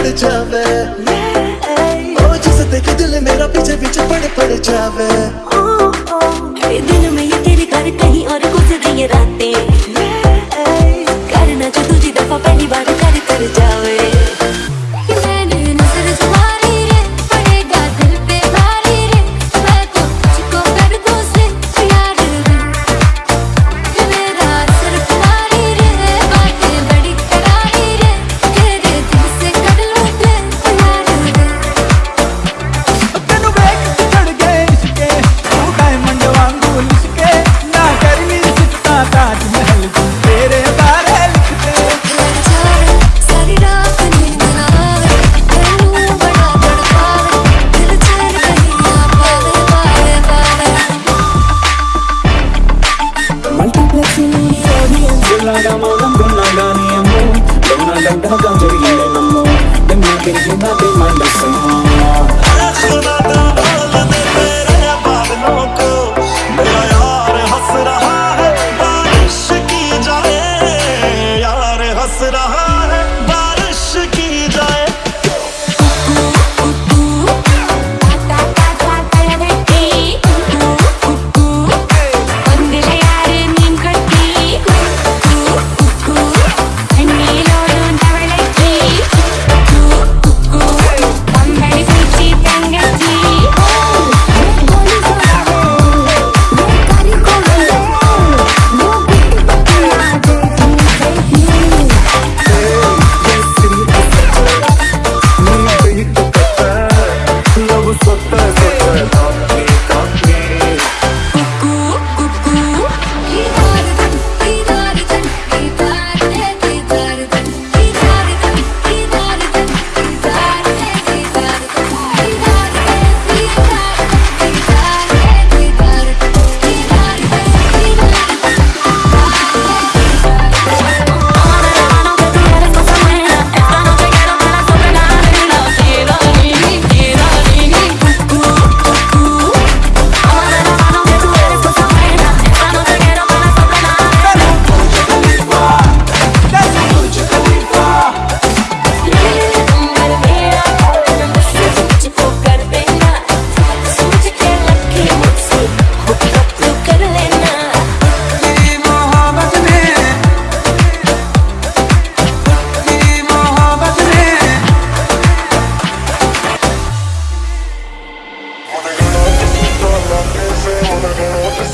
पड़ जावे। ओ जिसे देखे दिल मेरा पीछे पीछे पड़ पड़ जावे।